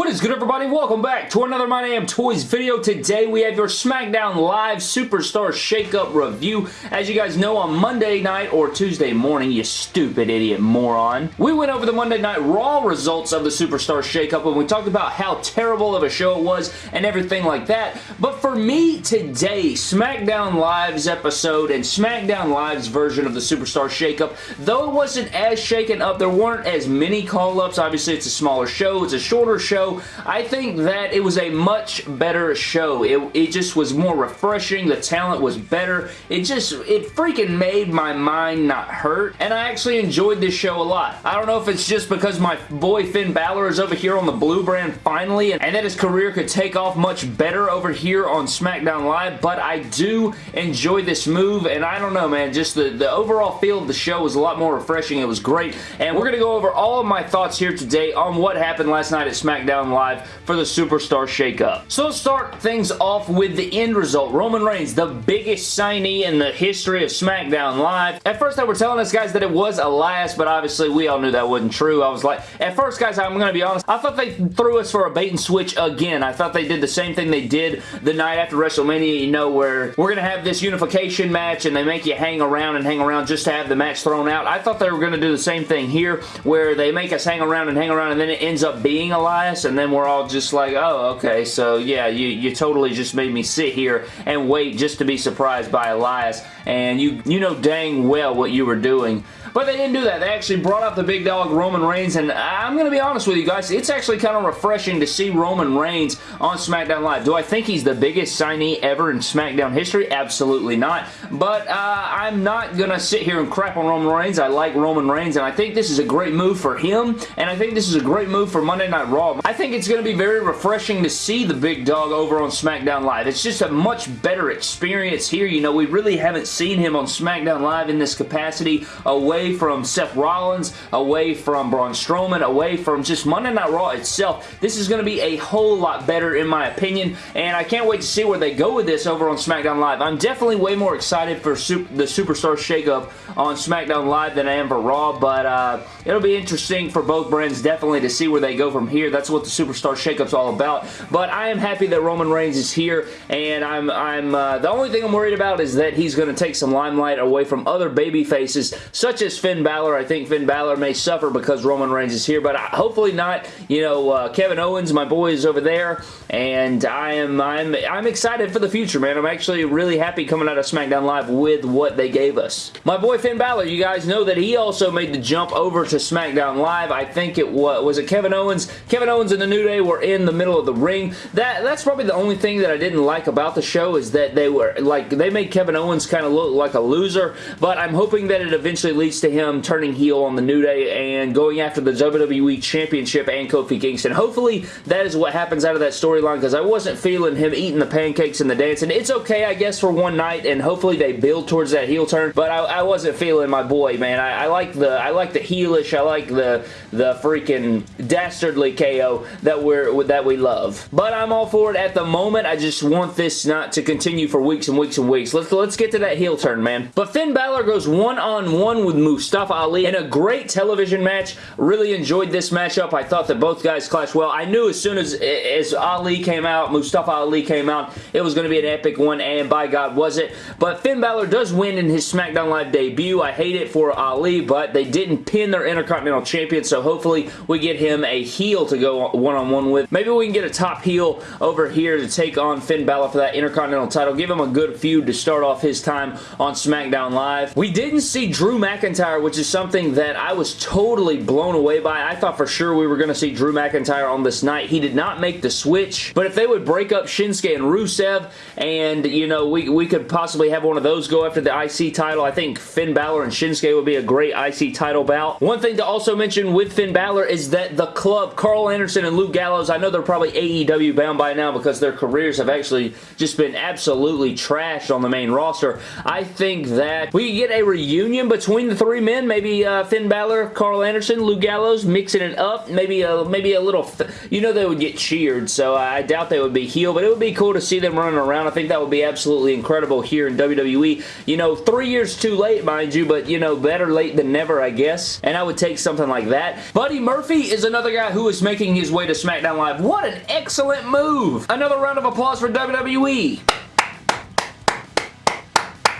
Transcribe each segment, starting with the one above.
What is good everybody? Welcome back to another My Damn Toys video. Today we have your SmackDown Live Superstar Shakeup review. As you guys know on Monday night or Tuesday morning, you stupid idiot moron, we went over the Monday Night Raw results of the Superstar Shakeup and we talked about how terrible of a show it was and everything like that. But for me today, SmackDown Live's episode and SmackDown Live's version of the Superstar Shakeup, though it wasn't as shaken up, there weren't as many call-ups. Obviously it's a smaller show, it's a shorter show, I think that it was a much better show. It, it just was more refreshing. The talent was better. It just, it freaking made my mind not hurt, and I actually enjoyed this show a lot. I don't know if it's just because my boy Finn Balor is over here on the blue brand finally, and, and that his career could take off much better over here on SmackDown Live, but I do enjoy this move, and I don't know, man, just the, the overall feel of the show was a lot more refreshing. It was great, and we're going to go over all of my thoughts here today on what happened last night at SmackDown SmackDown Live for the Superstar Shakeup. So let's start things off with the end result. Roman Reigns, the biggest signee in the history of SmackDown Live. At first they were telling us guys that it was Elias, but obviously we all knew that wasn't true. I was like, at first guys, I'm going to be honest, I thought they threw us for a bait and switch again. I thought they did the same thing they did the night after WrestleMania, you know, where we're going to have this unification match and they make you hang around and hang around just to have the match thrown out. I thought they were going to do the same thing here where they make us hang around and hang around and then it ends up being Elias and then we're all just like, oh, okay, so yeah, you, you totally just made me sit here and wait just to be surprised by Elias, and you, you know dang well what you were doing. But they didn't do that. They actually brought out the big dog Roman Reigns, and I'm going to be honest with you guys, it's actually kind of refreshing to see Roman Reigns on SmackDown Live. Do I think he's the biggest signee ever in SmackDown history? Absolutely not. But uh, I'm not going to sit here and crap on Roman Reigns. I like Roman Reigns, and I think this is a great move for him, and I think this is a great move for Monday Night Raw. I think it's going to be very refreshing to see the big dog over on SmackDown Live. It's just a much better experience here. You know, we really haven't seen him on SmackDown Live in this capacity away away from Seth Rollins, away from Braun Strowman, away from just Monday Night Raw itself. This is going to be a whole lot better in my opinion, and I can't wait to see where they go with this over on SmackDown Live. I'm definitely way more excited for super, the Superstar Shakeup on SmackDown Live than I am for Raw, but uh, it'll be interesting for both brands definitely to see where they go from here. That's what the Superstar Shakeup's all about, but I am happy that Roman Reigns is here, and I'm, I'm uh, the only thing I'm worried about is that he's going to take some limelight away from other baby faces, such as is Finn Balor. I think Finn Balor may suffer because Roman Reigns is here, but hopefully not. You know, uh, Kevin Owens, my boy, is over there, and I am I'm I'm excited for the future, man. I'm actually really happy coming out of SmackDown Live with what they gave us. My boy Finn Balor, you guys know that he also made the jump over to SmackDown Live. I think it was was it Kevin Owens. Kevin Owens and the New Day were in the middle of the ring. That that's probably the only thing that I didn't like about the show is that they were like they made Kevin Owens kind of look like a loser, but I'm hoping that it eventually leads to him turning heel on the New Day and going after the WWE Championship and Kofi Kingston. Hopefully, that is what happens out of that storyline because I wasn't feeling him eating the pancakes and the dancing. It's okay, I guess, for one night, and hopefully they build towards that heel turn, but I, I wasn't feeling my boy, man. I, I, like the I like the heelish, I like the the freaking dastardly KO that we're that we love. But I'm all for it at the moment. I just want this not to continue for weeks and weeks and weeks. Let's let's get to that heel turn, man. But Finn Balor goes one-on-one -on -one with Mustafa Ali in a great television match. Really enjoyed this matchup. I thought that both guys clashed well. I knew as soon as, as Ali came out, Mustafa Ali came out, it was going to be an epic one, and by God was it. But Finn Balor does win in his SmackDown Live debut. I hate it for Ali, but they didn't pin their Intercontinental Champion, so hopefully we get him a heel to go one-on-one -on -one with. Maybe we can get a top heel over here to take on Finn Balor for that Intercontinental title. Give him a good feud to start off his time on SmackDown Live. We didn't see Drew McIntyre, which is something that I was totally blown away by. I thought for sure we were going to see Drew McIntyre on this night. He did not make the switch, but if they would break up Shinsuke and Rusev and, you know, we, we could possibly have one of those go after the IC title, I think Finn Balor and Shinsuke would be a great IC title bout. One thing to also mention with Finn Balor is that the club, Karl Anderson and Luke Gallows, I know they're probably AEW bound by now because their careers have actually just been absolutely trashed on the main roster. I think that we get a reunion between the three three men, maybe uh, Finn Balor, Karl Anderson, Luke Gallows, mixing it up. Maybe a, maybe a little... You know they would get cheered, so I doubt they would be heel, but it would be cool to see them running around. I think that would be absolutely incredible here in WWE. You know, three years too late, mind you, but, you know, better late than never, I guess. And I would take something like that. Buddy Murphy is another guy who is making his way to SmackDown Live. What an excellent move! Another round of applause for WWE.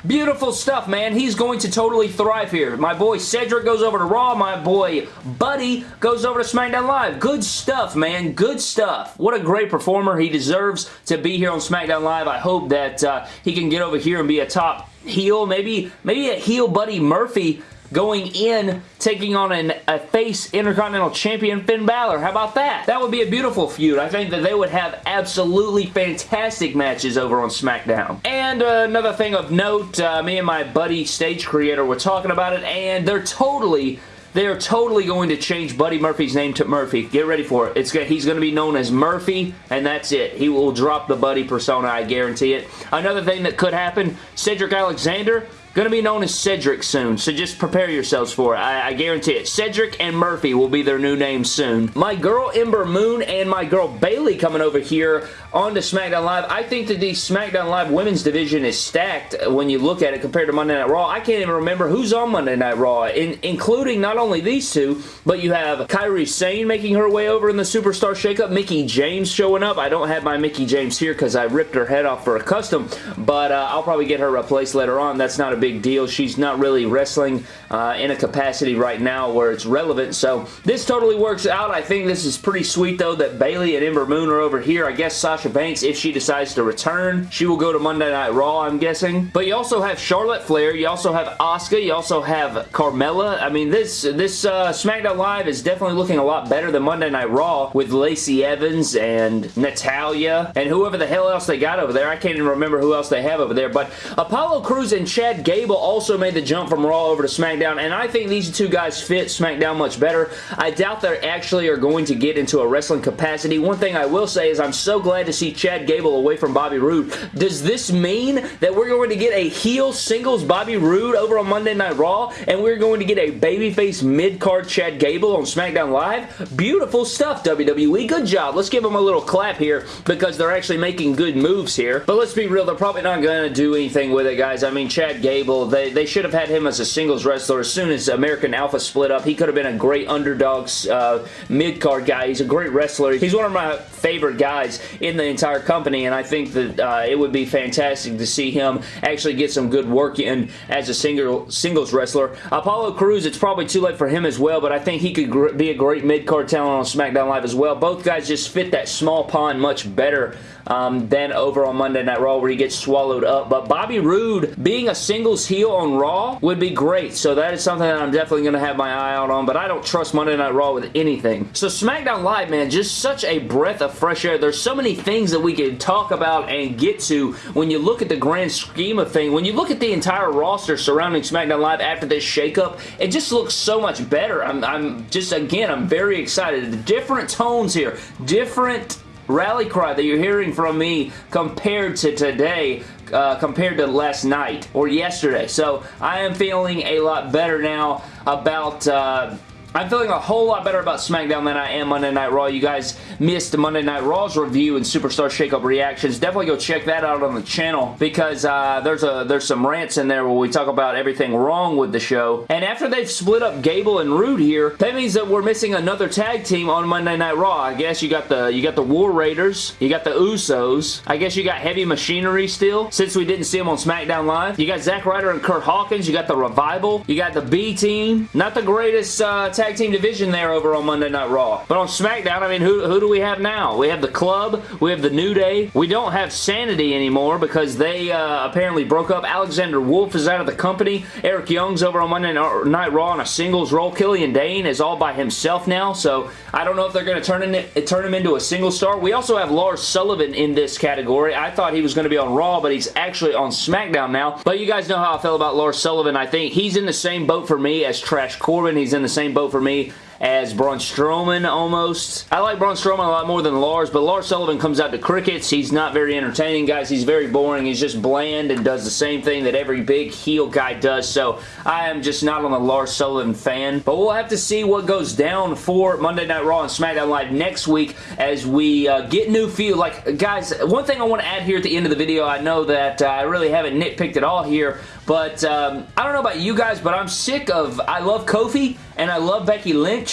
Beautiful stuff, man. He's going to totally thrive here. My boy Cedric goes over to Raw. My boy Buddy goes over to SmackDown Live. Good stuff, man. Good stuff. What a great performer. He deserves to be here on SmackDown Live. I hope that uh, he can get over here and be a top heel. Maybe, maybe a heel Buddy Murphy going in taking on an, a face Intercontinental Champion Finn Balor. How about that? That would be a beautiful feud. I think that they would have absolutely fantastic matches over on SmackDown. And uh, another thing of note, uh, me and my buddy stage creator were talking about it and they're totally they are totally going to change Buddy Murphy's name to Murphy. Get ready for it. It's He's going to be known as Murphy, and that's it. He will drop the Buddy persona, I guarantee it. Another thing that could happen, Cedric Alexander Going to be known as Cedric soon, so just prepare yourselves for it. I, I, guarantee it. Cedric and Murphy will be their new names soon. My girl Ember Moon and my girl Bayley coming over here onto SmackDown Live. I think that the SmackDown Live women's division is stacked when you look at it compared to Monday Night Raw. I can't even remember who's on Monday Night Raw, in, including not only these two, but you have Kairi Sane making her way over in the Superstar Shakeup, Mickie James showing up. I don't have my Mickie James here because I ripped her head off for a custom, but uh, I'll probably get her replaced later on. That's not a big deal. She's not really wrestling uh, in a capacity right now where it's relevant, so this totally works out. I think this is pretty sweet, though, that Bayley and Ember Moon are over here. I guess Sasha Banks, if she decides to return, she will go to Monday Night Raw, I'm guessing. But you also have Charlotte Flair. You also have Asuka. You also have Carmella. I mean, this, this uh, SmackDown Live is definitely looking a lot better than Monday Night Raw with Lacey Evans and Natalya and whoever the hell else they got over there. I can't even remember who else they have over there. But Apollo Crews and Chad Gable also made the jump from Raw over to SmackDown, and I think these two guys fit SmackDown much better. I doubt they actually are going to get into a wrestling capacity. One thing I will say is I'm so glad to see Chad Gable away from Bobby Roode. Does this mean that we're going to get a heel singles Bobby Roode over on Monday Night Raw, and we're going to get a babyface mid-card Chad Gable on SmackDown Live? Beautiful stuff, WWE. Good job. Let's give them a little clap here because they're actually making good moves here. But let's be real, they're probably not going to do anything with it, guys. I mean, Chad Gable, they, they should have had him as a singles wrestler as soon as American Alpha split up. He could have been a great underdogs uh, mid-card guy. He's a great wrestler. He's one of my favorite guys in the entire company, and I think that uh, it would be fantastic to see him actually get some good work in as a single singles wrestler. Apollo Crews, it's probably too late for him as well, but I think he could be a great mid-card talent on SmackDown Live as well. Both guys just fit that small pond much better um, than over on Monday Night Raw where he gets swallowed up. But Bobby Roode being a singles heel on Raw would be great. So that is something that I'm definitely going to have my eye out on. But I don't trust Monday Night Raw with anything. So SmackDown Live, man, just such a breath of fresh air. There's so many things that we can talk about and get to when you look at the grand scheme of things. When you look at the entire roster surrounding SmackDown Live after this shakeup, it just looks so much better. I'm, I'm just, again, I'm very excited. The different tones here, different rally cry that you're hearing from me compared to today uh, compared to last night or yesterday. So I am feeling a lot better now about uh, I'm feeling a whole lot better about SmackDown than I am Monday Night Raw. You guys missed Monday Night Raw's review and Superstar Shakeup reactions. Definitely go check that out on the channel because uh, there's a there's some rants in there where we talk about everything wrong with the show. And after they've split up Gable and Roode here, that means that we're missing another tag team on Monday Night Raw. I guess you got the you got the War Raiders, you got the Usos. I guess you got Heavy Machinery still since we didn't see them on SmackDown Live. You got Zack Ryder and Kurt Hawkins. You got the Revival. You got the B Team. Not the greatest uh, tag team division there over on Monday Night Raw. But on SmackDown, I mean, who, who do we have now? We have the Club. We have the New Day. We don't have Sanity anymore because they uh, apparently broke up. Alexander Wolfe is out of the company. Eric Young's over on Monday Night Raw on a singles role. Killian Dain is all by himself now, so I don't know if they're going to turn, turn him into a single star. We also have Lars Sullivan in this category. I thought he was going to be on Raw, but he's actually on SmackDown now. But you guys know how I feel about Lars Sullivan. I think he's in the same boat for me as Trash Corbin. He's in the same boat for me as Braun Strowman almost. I like Braun Strowman a lot more than Lars, but Lars Sullivan comes out to crickets. He's not very entertaining, guys. He's very boring. He's just bland and does the same thing that every big heel guy does, so I am just not on the Lars Sullivan fan. But we'll have to see what goes down for Monday Night Raw and SmackDown Live next week as we uh, get new feel. Like, guys, one thing I want to add here at the end of the video, I know that uh, I really haven't nitpicked at all here, but um, I don't know about you guys, but I'm sick of, I love Kofi and I love Becky Lynch,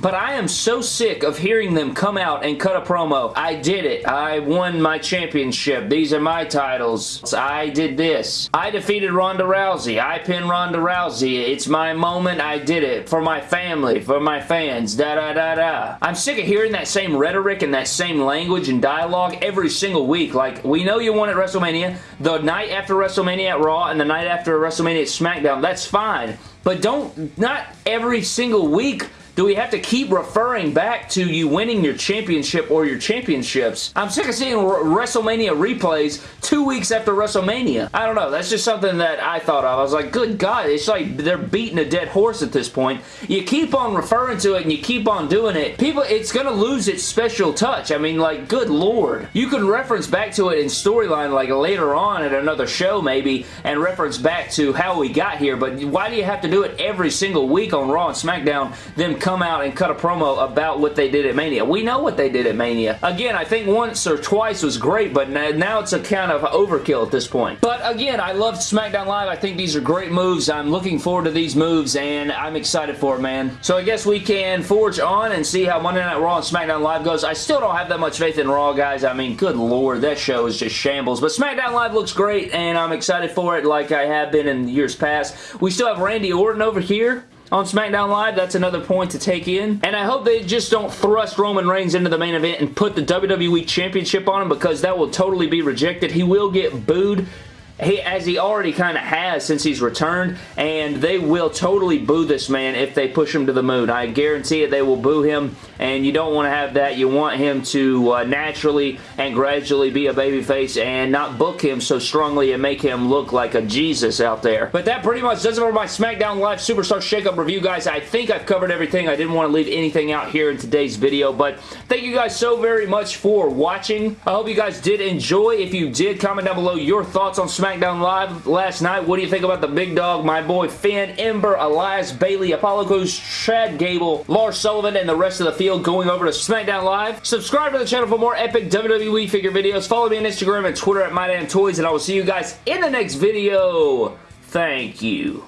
but I am so sick of hearing them come out and cut a promo. I did it. I won my championship. These are my titles. I did this. I defeated Ronda Rousey. I pinned Ronda Rousey. It's my moment. I did it. For my family. For my fans. Da da da da. I'm sick of hearing that same rhetoric and that same language and dialogue every single week. Like, we know you won at WrestleMania. The night after WrestleMania at Raw and the night after WrestleMania at SmackDown. That's fine. But don't, not every single week do we have to keep referring back to you winning your championship or your championships? I'm sick of seeing WrestleMania replays two weeks after WrestleMania. I don't know. That's just something that I thought of. I was like, good God, it's like they're beating a dead horse at this point. You keep on referring to it and you keep on doing it. People, it's going to lose its special touch. I mean, like, good Lord. You can reference back to it in storyline like later on at another show maybe and reference back to how we got here, but why do you have to do it every single week on Raw and SmackDown, them come out and cut a promo about what they did at Mania. We know what they did at Mania. Again, I think once or twice was great, but now it's a kind of overkill at this point. But again, I love SmackDown Live. I think these are great moves. I'm looking forward to these moves, and I'm excited for it, man. So I guess we can forge on and see how Monday Night Raw and SmackDown Live goes. I still don't have that much faith in Raw, guys. I mean, good lord, that show is just shambles. But SmackDown Live looks great, and I'm excited for it like I have been in years past. We still have Randy Orton over here on SmackDown Live. That's another point to take in. And I hope they just don't thrust Roman Reigns into the main event and put the WWE Championship on him because that will totally be rejected. He will get booed he, as he already kind of has since he's returned, and they will totally boo this man if they push him to the moon. I guarantee it, they will boo him, and you don't want to have that. You want him to uh, naturally and gradually be a babyface and not book him so strongly and make him look like a Jesus out there. But that pretty much does it for my SmackDown Live Superstar Shakeup review, guys. I think I've covered everything. I didn't want to leave anything out here in today's video, but thank you guys so very much for watching. I hope you guys did enjoy. If you did, comment down below your thoughts on SmackDown SmackDown Live last night. What do you think about the big dog, my boy Finn, Ember, Elias, Bayley, Apollo Crews, Chad Gable, Lars Sullivan, and the rest of the field going over to SmackDown Live? Subscribe to the channel for more epic WWE figure videos. Follow me on Instagram and Twitter at MyDamnToys, and I will see you guys in the next video. Thank you.